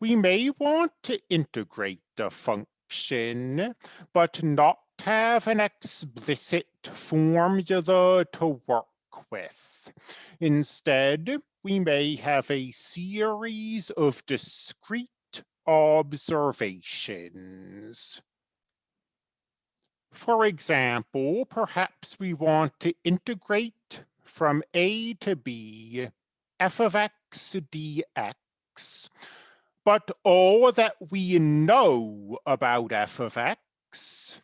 we may want to integrate a function, but not have an explicit formula to work with. Instead, we may have a series of discrete observations. For example, perhaps we want to integrate from a to b f of x dx, but all that we know about f of x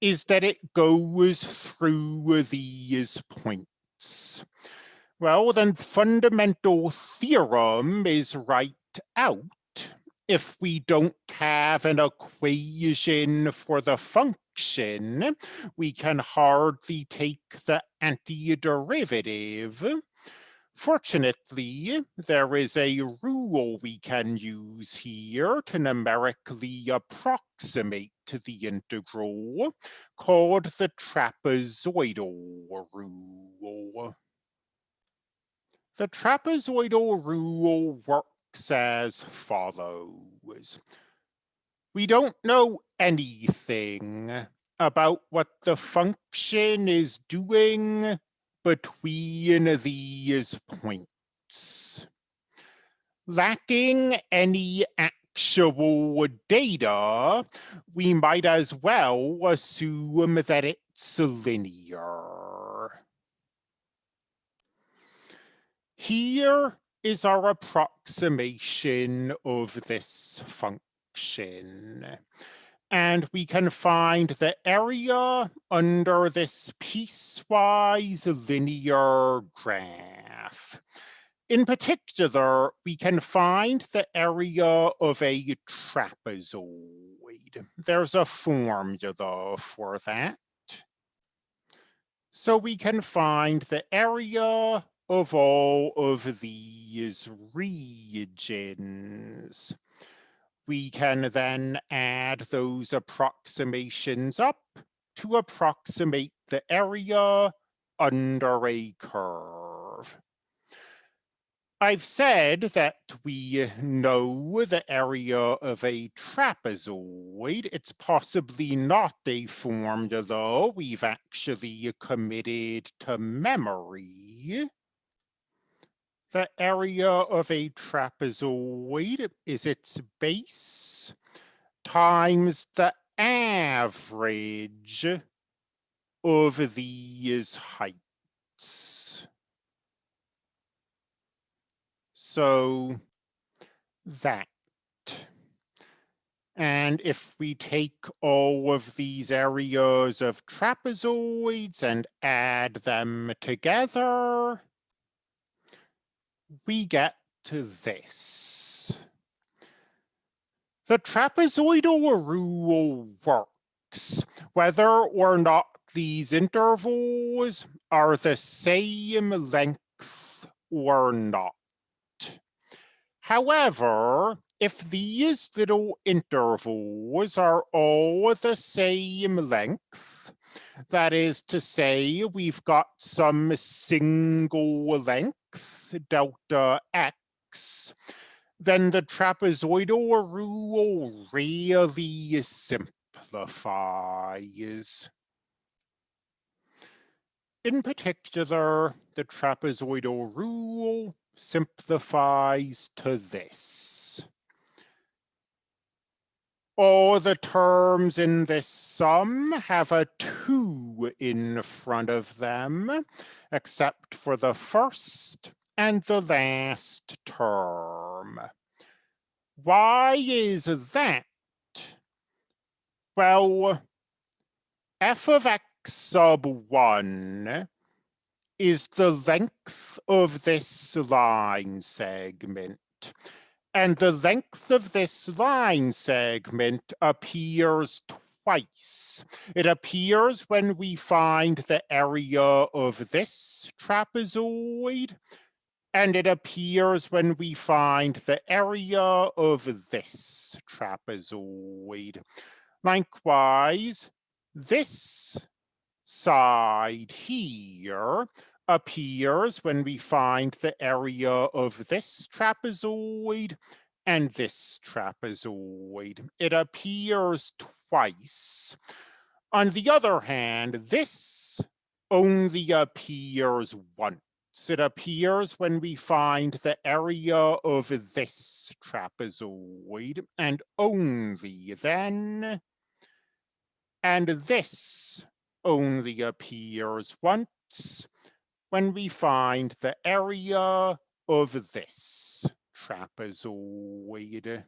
is that it goes through these points. Well, then fundamental theorem is right out if we don't have an equation for the function, we can hardly take the antiderivative. Fortunately, there is a rule we can use here to numerically approximate to the integral called the trapezoidal rule. The trapezoidal rule works as follows. We don't know anything about what the function is doing between these points. Lacking any actual data, we might as well assume that it's linear. Here is our approximation of this function. And we can find the area under this piecewise linear graph. In particular, we can find the area of a trapezoid. There's a formula for that. So we can find the area of all of these regions. We can then add those approximations up to approximate the area under a curve. I've said that we know the area of a trapezoid. It's possibly not a formula we've actually committed to memory the area of a trapezoid is its base times the average of these heights. So that. And if we take all of these areas of trapezoids and add them together, we get to this. The trapezoidal rule works whether or not these intervals are the same length or not. However, if these little intervals are all the same length, that is to say, we've got some single length, delta x, then the trapezoidal rule really simplifies. In particular, the trapezoidal rule simplifies to this all the terms in this sum have a 2 in front of them, except for the first and the last term. Why is that? Well, f of x sub 1 is the length of this line segment and the length of this line segment appears twice. It appears when we find the area of this trapezoid, and it appears when we find the area of this trapezoid. Likewise, this side here appears when we find the area of this trapezoid and this trapezoid. It appears twice. On the other hand, this only appears once. It appears when we find the area of this trapezoid and only then. And this only appears once when we find the area of this trapezoid.